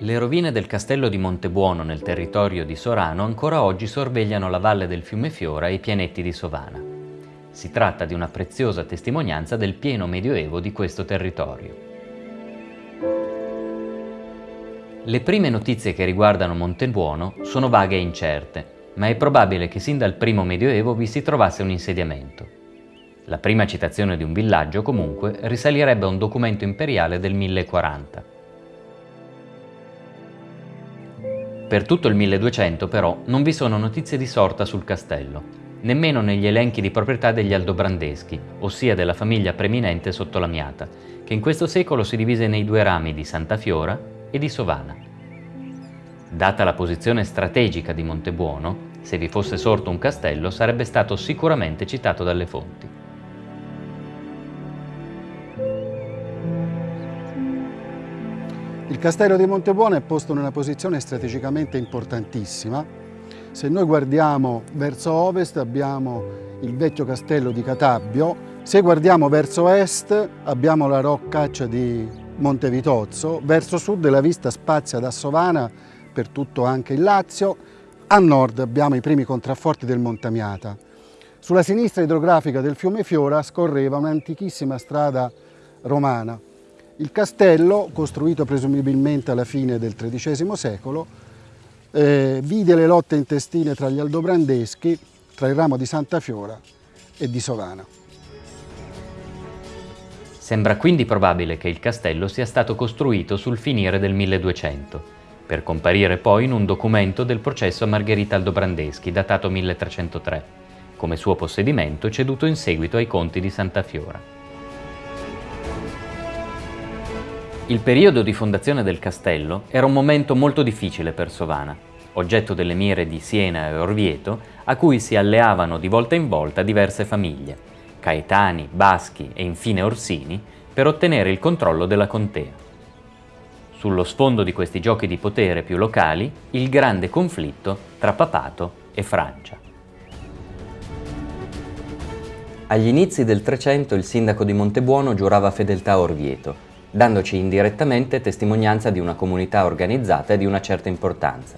Le rovine del castello di Montebuono nel territorio di Sorano ancora oggi sorvegliano la valle del fiume Fiora e i pianetti di Sovana. Si tratta di una preziosa testimonianza del pieno medioevo di questo territorio. Le prime notizie che riguardano Montebuono sono vaghe e incerte, ma è probabile che sin dal primo medioevo vi si trovasse un insediamento. La prima citazione di un villaggio, comunque, risalirebbe a un documento imperiale del 1040. Per tutto il 1200 però non vi sono notizie di sorta sul castello, nemmeno negli elenchi di proprietà degli Aldobrandeschi, ossia della famiglia preminente sotto Lamiata, che in questo secolo si divise nei due rami di Santa Fiora e di Sovana. Data la posizione strategica di Montebuono, se vi fosse sorto un castello sarebbe stato sicuramente citato dalle fonti. Il castello di Montebuono è posto in una posizione strategicamente importantissima. Se noi guardiamo verso ovest abbiamo il vecchio castello di Catabbio, se guardiamo verso est abbiamo la roccaccia di Montevitozzo, verso sud la vista spazia da Sovana per tutto anche il Lazio, a nord abbiamo i primi contrafforti del Montamiata. Sulla sinistra idrografica del fiume Fiora scorreva un'antichissima strada romana il castello, costruito presumibilmente alla fine del XIII secolo, eh, vide le lotte intestine tra gli aldobrandeschi, tra il ramo di Santa Fiora e di Sovana. Sembra quindi probabile che il castello sia stato costruito sul finire del 1200, per comparire poi in un documento del processo a Margherita Aldobrandeschi, datato 1303, come suo possedimento ceduto in seguito ai conti di Santa Fiora. Il periodo di fondazione del castello era un momento molto difficile per Sovana, oggetto delle mire di Siena e Orvieto, a cui si alleavano di volta in volta diverse famiglie, Caetani, Baschi e infine Orsini, per ottenere il controllo della contea. Sullo sfondo di questi giochi di potere più locali, il grande conflitto tra papato e Francia. Agli inizi del Trecento il sindaco di Montebuono giurava fedeltà a Orvieto, dandoci indirettamente testimonianza di una comunità organizzata e di una certa importanza.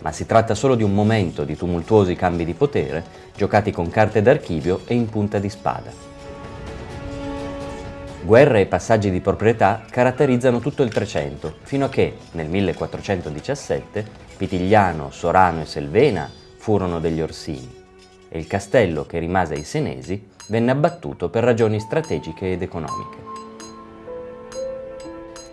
Ma si tratta solo di un momento di tumultuosi cambi di potere, giocati con carte d'archivio e in punta di spada. Guerre e passaggi di proprietà caratterizzano tutto il Trecento, fino a che, nel 1417, Pitigliano, Sorano e Selvena furono degli Orsini, e il castello che rimase ai Senesi venne abbattuto per ragioni strategiche ed economiche.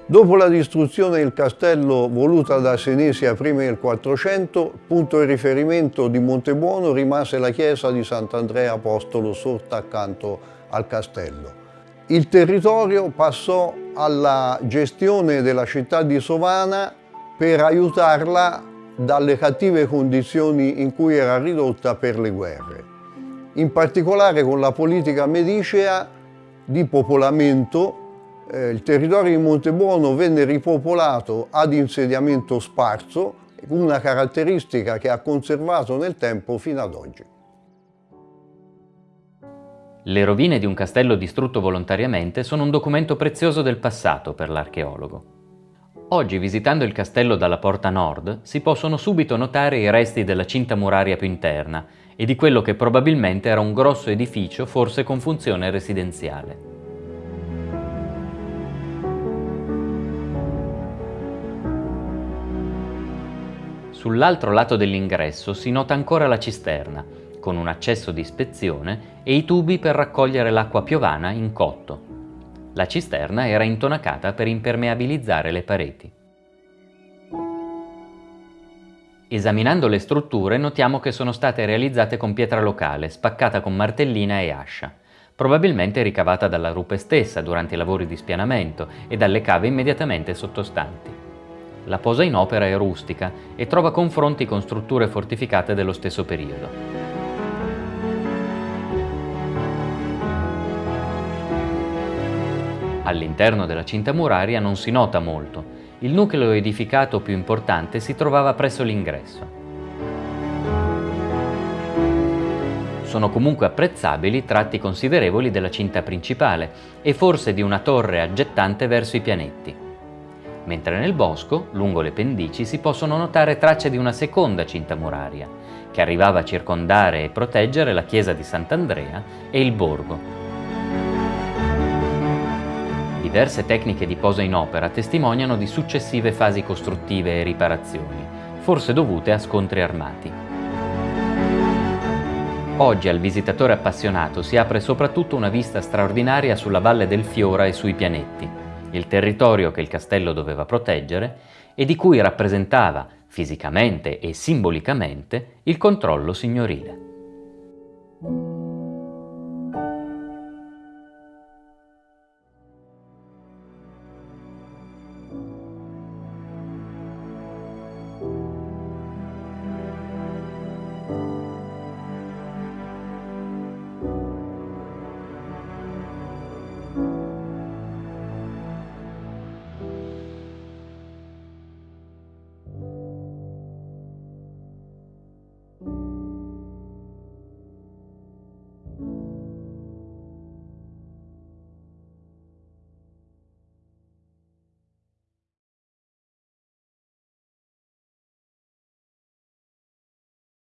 Dopo la distruzione del castello voluta da Senesia prima del 400, punto di riferimento di Montebuono rimase la chiesa di Sant'Andrea Apostolo sorta accanto al castello. Il territorio passò alla gestione della città di Sovana per aiutarla dalle cattive condizioni in cui era ridotta per le guerre. In particolare con la politica medicea di popolamento eh, il territorio di Montebuono venne ripopolato ad insediamento sparso, una caratteristica che ha conservato nel tempo fino ad oggi. Le rovine di un castello distrutto volontariamente sono un documento prezioso del passato per l'archeologo. Oggi, visitando il castello dalla porta nord, si possono subito notare i resti della cinta muraria più interna e di quello che probabilmente era un grosso edificio, forse con funzione residenziale. Sull'altro lato dell'ingresso si nota ancora la cisterna, con un accesso di ispezione e i tubi per raccogliere l'acqua piovana in cotto. La cisterna era intonacata per impermeabilizzare le pareti. Esaminando le strutture notiamo che sono state realizzate con pietra locale, spaccata con martellina e ascia, probabilmente ricavata dalla rupe stessa durante i lavori di spianamento e dalle cave immediatamente sottostanti. La posa in opera è rustica e trova confronti con strutture fortificate dello stesso periodo. All'interno della cinta muraria non si nota molto. Il nucleo edificato più importante si trovava presso l'ingresso. Sono comunque apprezzabili tratti considerevoli della cinta principale e forse di una torre aggettante verso i pianetti. Mentre nel bosco, lungo le pendici, si possono notare tracce di una seconda cinta muraria, che arrivava a circondare e proteggere la chiesa di Sant'Andrea e il borgo. Diverse tecniche di posa in opera testimoniano di successive fasi costruttive e riparazioni, forse dovute a scontri armati. Oggi al visitatore appassionato si apre soprattutto una vista straordinaria sulla Valle del Fiora e sui pianetti, il territorio che il castello doveva proteggere e di cui rappresentava, fisicamente e simbolicamente, il controllo signorile.